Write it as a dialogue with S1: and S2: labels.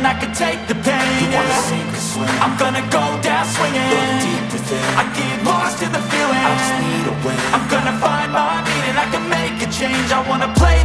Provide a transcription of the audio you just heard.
S1: and I can take the pain. You yeah. sink or swim? I'm gonna go down swinging. Deep within. I get lost in the feeling. I just need a win. I'm gonna find my meaning. I can make a change. I wanna play